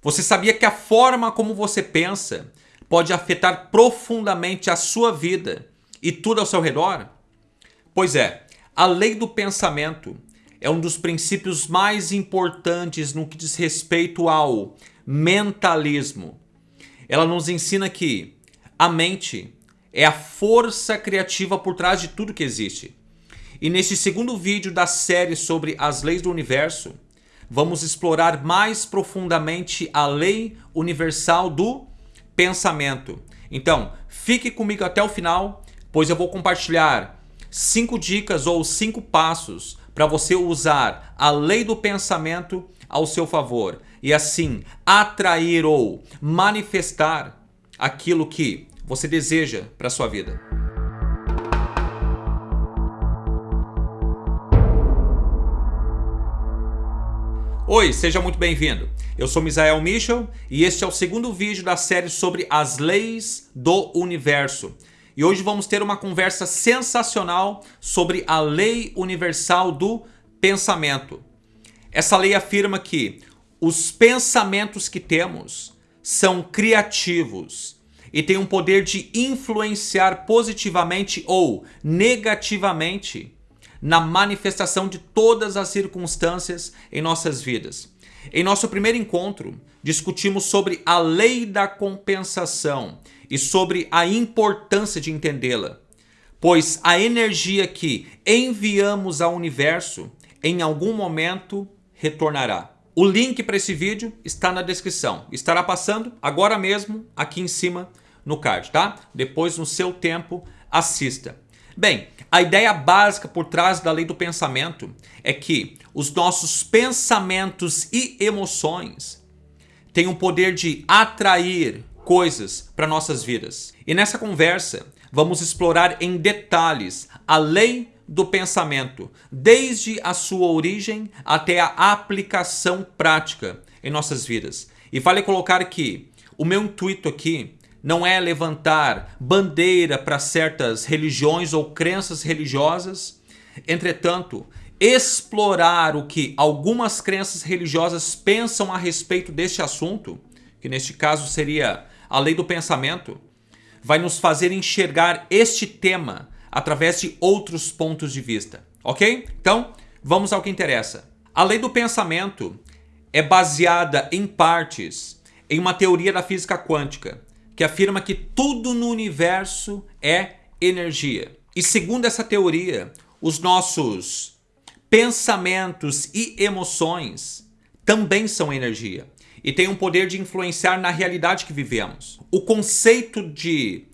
Você sabia que a forma como você pensa pode afetar profundamente a sua vida e tudo ao seu redor? Pois é, a lei do pensamento é um dos princípios mais importantes no que diz respeito ao mentalismo. Ela nos ensina que a mente é a força criativa por trás de tudo que existe. E neste segundo vídeo da série sobre as leis do universo, vamos explorar mais profundamente a lei universal do pensamento. Então, fique comigo até o final, pois eu vou compartilhar cinco dicas ou cinco passos para você usar a lei do pensamento ao seu favor e assim atrair ou manifestar aquilo que você deseja para sua vida. Oi, seja muito bem-vindo. Eu sou Misael Michel e este é o segundo vídeo da série sobre as leis do universo. E hoje vamos ter uma conversa sensacional sobre a lei universal do pensamento. Essa lei afirma que os pensamentos que temos são criativos e têm um poder de influenciar positivamente ou negativamente na manifestação de todas as circunstâncias em nossas vidas. Em nosso primeiro encontro, discutimos sobre a lei da compensação e sobre a importância de entendê-la, pois a energia que enviamos ao universo em algum momento retornará. O link para esse vídeo está na descrição. Estará passando agora mesmo aqui em cima no card, tá? Depois, no seu tempo, assista. Bem, a ideia básica por trás da lei do pensamento é que os nossos pensamentos e emoções têm o poder de atrair coisas para nossas vidas. E nessa conversa, vamos explorar em detalhes a lei do pensamento, desde a sua origem até a aplicação prática em nossas vidas. E vale colocar que o meu intuito aqui não é levantar bandeira para certas religiões ou crenças religiosas. Entretanto, explorar o que algumas crenças religiosas pensam a respeito deste assunto, que neste caso seria a lei do pensamento, vai nos fazer enxergar este tema através de outros pontos de vista, ok? Então, vamos ao que interessa. A lei do pensamento é baseada em partes em uma teoria da física quântica, que afirma que tudo no universo é energia. E segundo essa teoria, os nossos pensamentos e emoções também são energia e têm um poder de influenciar na realidade que vivemos. O conceito de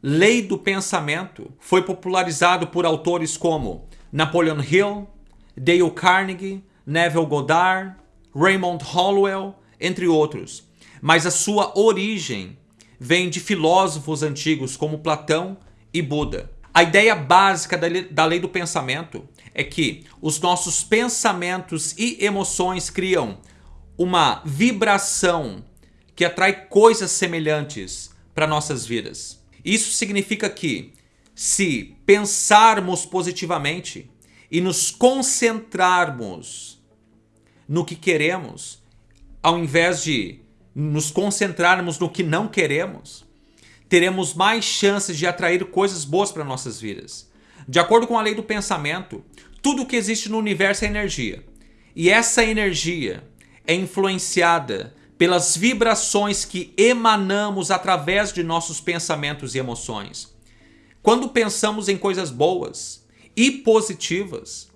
lei do pensamento foi popularizado por autores como Napoleon Hill, Dale Carnegie, Neville Goddard, Raymond Hollowell, entre outros. Mas a sua origem vem de filósofos antigos como Platão e Buda. A ideia básica da lei do pensamento é que os nossos pensamentos e emoções criam uma vibração que atrai coisas semelhantes para nossas vidas. Isso significa que se pensarmos positivamente e nos concentrarmos no que queremos, ao invés de nos concentrarmos no que não queremos, teremos mais chances de atrair coisas boas para nossas vidas. De acordo com a lei do pensamento, tudo que existe no universo é energia. E essa energia é influenciada pelas vibrações que emanamos através de nossos pensamentos e emoções. Quando pensamos em coisas boas e positivas,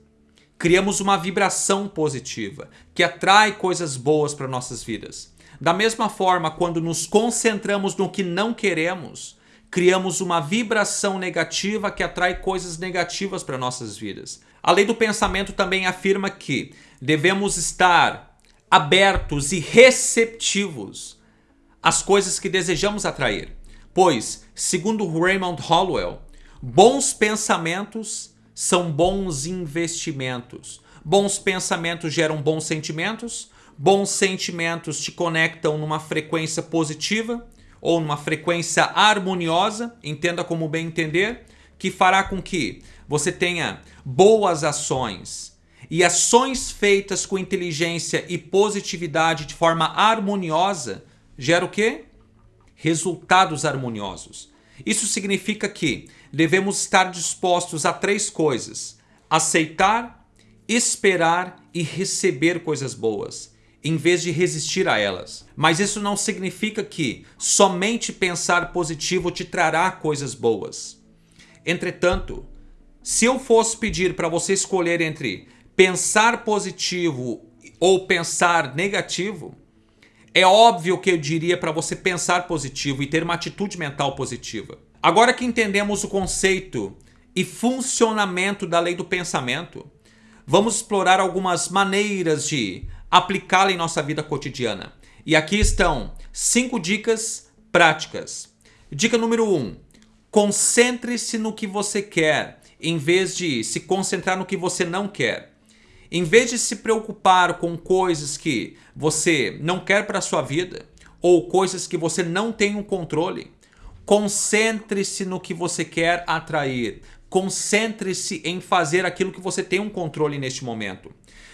criamos uma vibração positiva que atrai coisas boas para nossas vidas. Da mesma forma, quando nos concentramos no que não queremos, criamos uma vibração negativa que atrai coisas negativas para nossas vidas. A lei do pensamento também afirma que devemos estar abertos e receptivos às coisas que desejamos atrair. Pois, segundo Raymond Hollowell, bons pensamentos são bons investimentos. Bons pensamentos geram bons sentimentos, Bons sentimentos te conectam numa frequência positiva ou numa frequência harmoniosa, entenda como bem entender, que fará com que você tenha boas ações e ações feitas com inteligência e positividade de forma harmoniosa gera o quê? Resultados harmoniosos. Isso significa que devemos estar dispostos a três coisas: aceitar, esperar e receber coisas boas, em vez de resistir a elas. Mas isso não significa que somente pensar positivo te trará coisas boas. Entretanto, se eu fosse pedir para você escolher entre pensar positivo ou pensar negativo, é óbvio que eu diria para você pensar positivo e ter uma atitude mental positiva. Agora que entendemos o conceito e funcionamento da lei do pensamento, vamos explorar algumas maneiras de aplicá-la em nossa vida cotidiana. E aqui estão cinco dicas práticas. Dica número 1. Um, Concentre-se no que você quer, em vez de se concentrar no que você não quer. Em vez de se preocupar com coisas que você não quer para a sua vida, ou coisas que você não tem o um controle, concentre-se no que você quer atrair. Concentre-se em fazer aquilo que você tem um controle neste momento.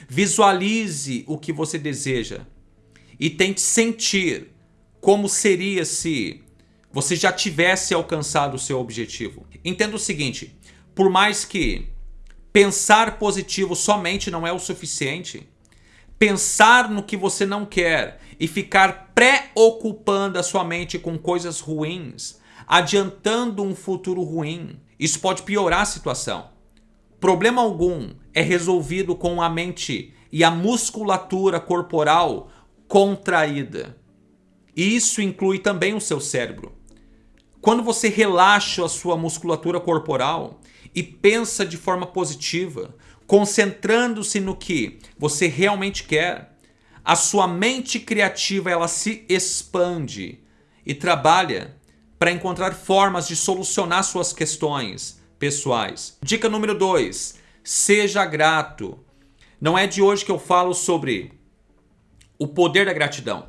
Visualize o que você deseja e tente sentir como seria se você já tivesse alcançado o seu objetivo. Entenda o seguinte, por mais que pensar positivo somente não é o suficiente, pensar no que você não quer e ficar preocupando a sua mente com coisas ruins, adiantando um futuro ruim, isso pode piorar a situação. Problema algum é resolvido com a mente e a musculatura corporal contraída. E isso inclui também o seu cérebro. Quando você relaxa a sua musculatura corporal e pensa de forma positiva, concentrando-se no que você realmente quer, a sua mente criativa ela se expande e trabalha para encontrar formas de solucionar suas questões pessoais. Dica número 2: seja grato. Não é de hoje que eu falo sobre o poder da gratidão.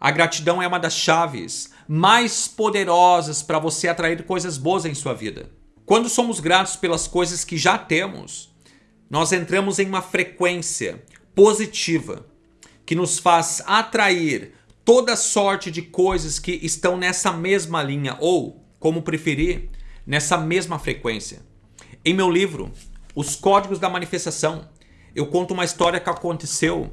A gratidão é uma das chaves mais poderosas para você atrair coisas boas em sua vida. Quando somos gratos pelas coisas que já temos, nós entramos em uma frequência positiva que nos faz atrair toda sorte de coisas que estão nessa mesma linha ou, como preferir, nessa mesma frequência. Em meu livro, Os Códigos da Manifestação, eu conto uma história que aconteceu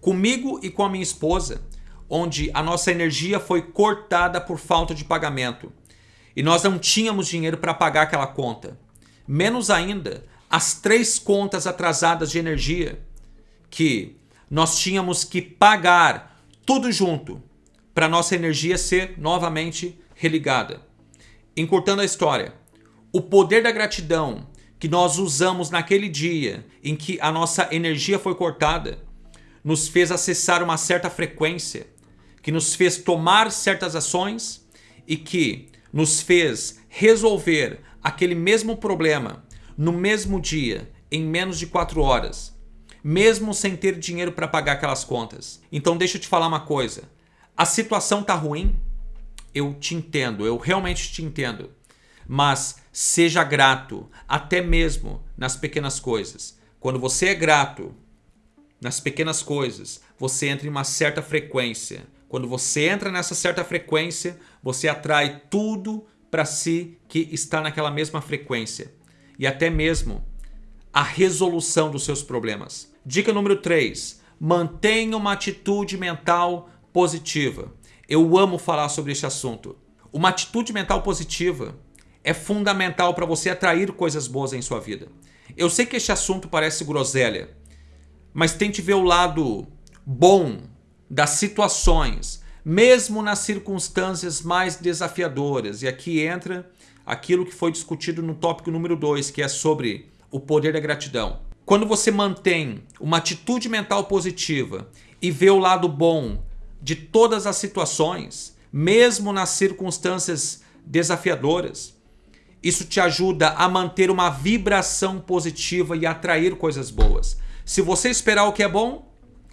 comigo e com a minha esposa onde a nossa energia foi cortada por falta de pagamento. E nós não tínhamos dinheiro para pagar aquela conta. Menos ainda, as três contas atrasadas de energia que nós tínhamos que pagar tudo junto para nossa energia ser novamente religada. Encurtando a história, o poder da gratidão que nós usamos naquele dia em que a nossa energia foi cortada nos fez acessar uma certa frequência que nos fez tomar certas ações e que nos fez resolver aquele mesmo problema no mesmo dia, em menos de quatro horas, mesmo sem ter dinheiro para pagar aquelas contas. Então deixa eu te falar uma coisa. A situação tá ruim? Eu te entendo, eu realmente te entendo. Mas seja grato, até mesmo nas pequenas coisas. Quando você é grato nas pequenas coisas, você entra em uma certa frequência quando você entra nessa certa frequência, você atrai tudo para si que está naquela mesma frequência. E até mesmo a resolução dos seus problemas. Dica número 3. Mantenha uma atitude mental positiva. Eu amo falar sobre este assunto. Uma atitude mental positiva é fundamental para você atrair coisas boas em sua vida. Eu sei que este assunto parece groselha, mas tente ver o lado bom das situações, mesmo nas circunstâncias mais desafiadoras. E aqui entra aquilo que foi discutido no tópico número 2, que é sobre o poder da gratidão. Quando você mantém uma atitude mental positiva e vê o lado bom de todas as situações, mesmo nas circunstâncias desafiadoras, isso te ajuda a manter uma vibração positiva e atrair coisas boas. Se você esperar o que é bom,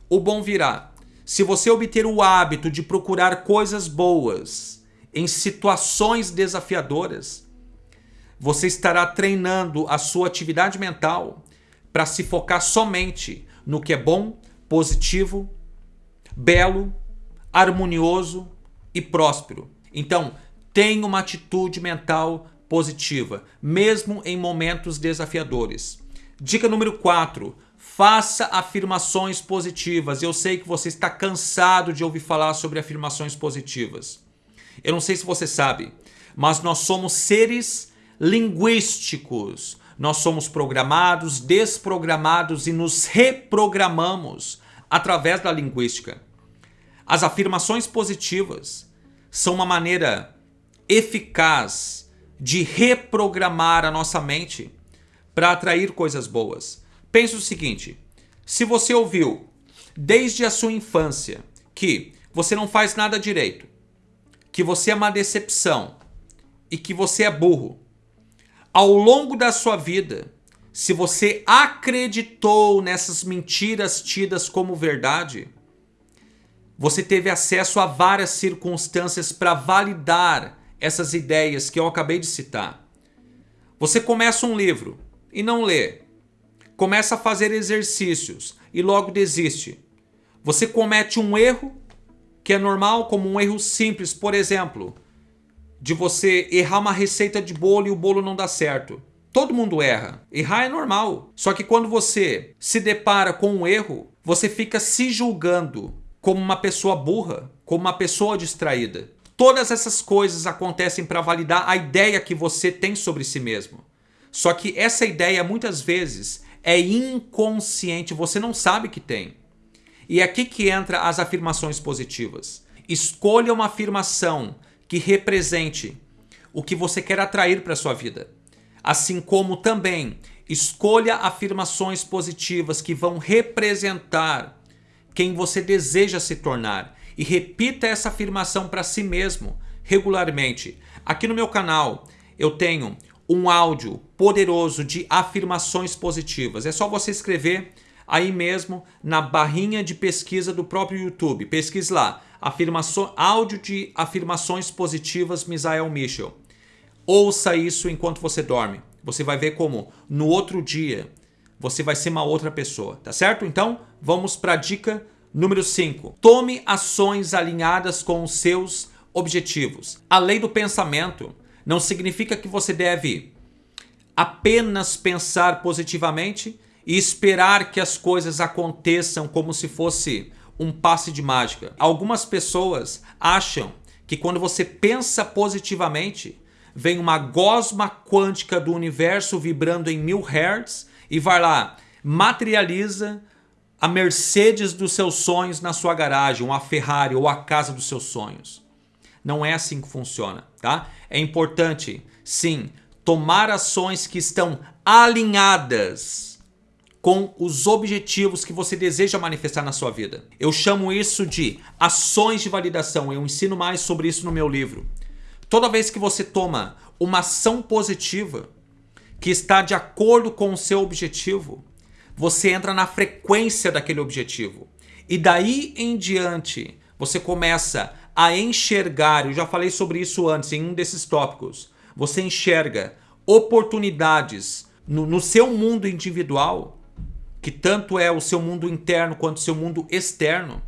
o bom virá. Se você obter o hábito de procurar coisas boas em situações desafiadoras, você estará treinando a sua atividade mental para se focar somente no que é bom, positivo, belo, harmonioso e próspero. Então, tenha uma atitude mental positiva, mesmo em momentos desafiadores. Dica número 4. Faça afirmações positivas. Eu sei que você está cansado de ouvir falar sobre afirmações positivas. Eu não sei se você sabe, mas nós somos seres linguísticos. Nós somos programados, desprogramados e nos reprogramamos através da linguística. As afirmações positivas são uma maneira eficaz de reprogramar a nossa mente para atrair coisas boas. Pense o seguinte: se você ouviu desde a sua infância que você não faz nada direito, que você é uma decepção e que você é burro, ao longo da sua vida, se você acreditou nessas mentiras tidas como verdade, você teve acesso a várias circunstâncias para validar essas ideias que eu acabei de citar. Você começa um livro e não lê. Começa a fazer exercícios e logo desiste. Você comete um erro que é normal, como um erro simples, por exemplo, de você errar uma receita de bolo e o bolo não dá certo. Todo mundo erra. Errar é normal. Só que quando você se depara com um erro, você fica se julgando como uma pessoa burra, como uma pessoa distraída. Todas essas coisas acontecem para validar a ideia que você tem sobre si mesmo. Só que essa ideia muitas vezes é inconsciente, você não sabe que tem. E é aqui que entra as afirmações positivas. Escolha uma afirmação que represente o que você quer atrair para sua vida. Assim como também escolha afirmações positivas que vão representar quem você deseja se tornar e repita essa afirmação para si mesmo regularmente. Aqui no meu canal eu tenho um áudio poderoso de afirmações positivas. É só você escrever aí mesmo na barrinha de pesquisa do próprio YouTube. Pesquise lá, afirmação, áudio de afirmações positivas Misael Mitchell. Ouça isso enquanto você dorme. Você vai ver como no outro dia você vai ser uma outra pessoa, tá certo? Então, vamos para a dica número 5. Tome ações alinhadas com os seus objetivos. A lei do pensamento não significa que você deve apenas pensar positivamente e esperar que as coisas aconteçam como se fosse um passe de mágica. Algumas pessoas acham que quando você pensa positivamente, vem uma gosma quântica do universo vibrando em mil hertz e vai lá, materializa a Mercedes dos seus sonhos na sua garagem, ou a Ferrari ou a casa dos seus sonhos. Não é assim que funciona, tá? É importante, sim, tomar ações que estão alinhadas com os objetivos que você deseja manifestar na sua vida. Eu chamo isso de ações de validação. Eu ensino mais sobre isso no meu livro. Toda vez que você toma uma ação positiva que está de acordo com o seu objetivo, você entra na frequência daquele objetivo. E daí em diante, você começa a enxergar, eu já falei sobre isso antes em um desses tópicos, você enxerga oportunidades no, no seu mundo individual, que tanto é o seu mundo interno quanto o seu mundo externo,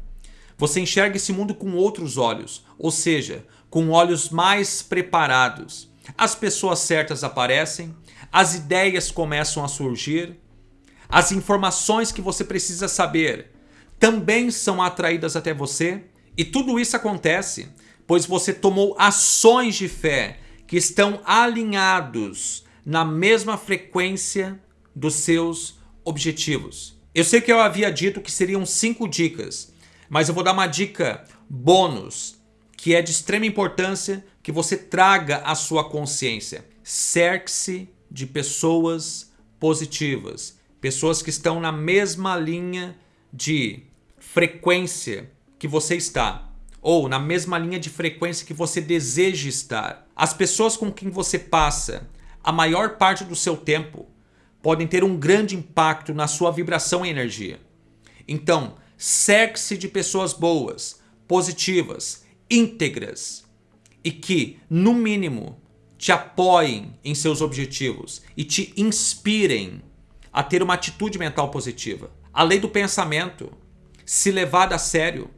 você enxerga esse mundo com outros olhos, ou seja, com olhos mais preparados. As pessoas certas aparecem, as ideias começam a surgir, as informações que você precisa saber também são atraídas até você, e tudo isso acontece pois você tomou ações de fé que estão alinhados na mesma frequência dos seus objetivos. Eu sei que eu havia dito que seriam cinco dicas, mas eu vou dar uma dica bônus que é de extrema importância que você traga à sua consciência. Cerque-se de pessoas positivas, pessoas que estão na mesma linha de frequência que você está ou na mesma linha de frequência que você deseja estar. As pessoas com quem você passa a maior parte do seu tempo podem ter um grande impacto na sua vibração e energia. Então, cerque-se de pessoas boas, positivas, íntegras e que, no mínimo, te apoiem em seus objetivos e te inspirem a ter uma atitude mental positiva. A lei do pensamento, se levada a sério,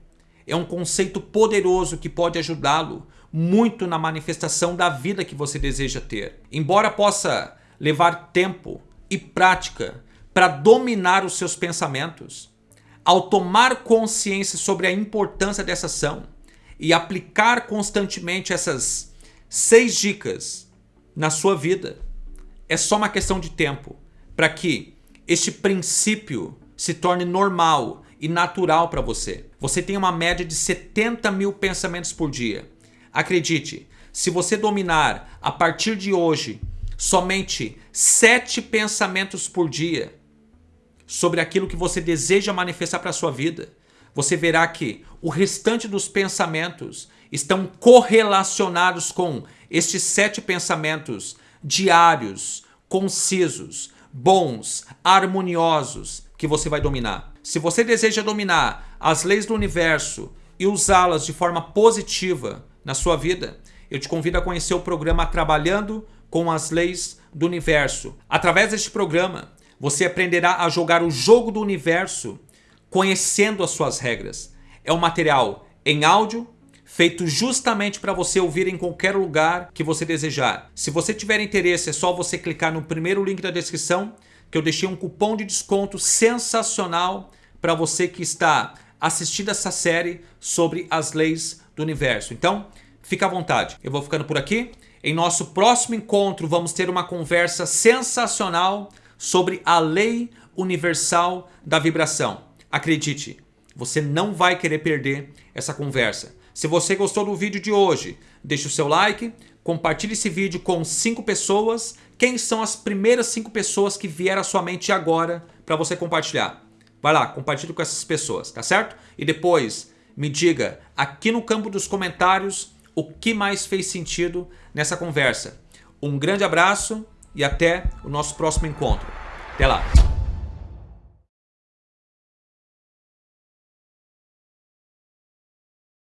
é um conceito poderoso que pode ajudá-lo muito na manifestação da vida que você deseja ter. Embora possa levar tempo e prática para dominar os seus pensamentos, ao tomar consciência sobre a importância dessa ação e aplicar constantemente essas seis dicas na sua vida, é só uma questão de tempo para que este princípio se torne normal e natural para você. Você tem uma média de 70 mil pensamentos por dia. Acredite, se você dominar a partir de hoje somente sete pensamentos por dia sobre aquilo que você deseja manifestar para a sua vida, você verá que o restante dos pensamentos estão correlacionados com estes sete pensamentos diários, concisos, bons, harmoniosos que você vai dominar. Se você deseja dominar as leis do universo e usá-las de forma positiva na sua vida, eu te convido a conhecer o programa Trabalhando com as Leis do Universo. Através deste programa, você aprenderá a jogar o jogo do universo conhecendo as suas regras. É um material em áudio, feito justamente para você ouvir em qualquer lugar que você desejar. Se você tiver interesse, é só você clicar no primeiro link da descrição, que eu deixei um cupom de desconto sensacional para você que está assistindo essa série sobre as leis do universo. Então, fica à vontade. Eu vou ficando por aqui. Em nosso próximo encontro, vamos ter uma conversa sensacional sobre a lei universal da vibração. Acredite, você não vai querer perder essa conversa. Se você gostou do vídeo de hoje, deixe o seu like, compartilhe esse vídeo com cinco pessoas. Quem são as primeiras cinco pessoas que vieram à sua mente agora para você compartilhar? Vai lá, compartilhe com essas pessoas, tá certo? E depois me diga aqui no campo dos comentários o que mais fez sentido nessa conversa. Um grande abraço e até o nosso próximo encontro. Até lá!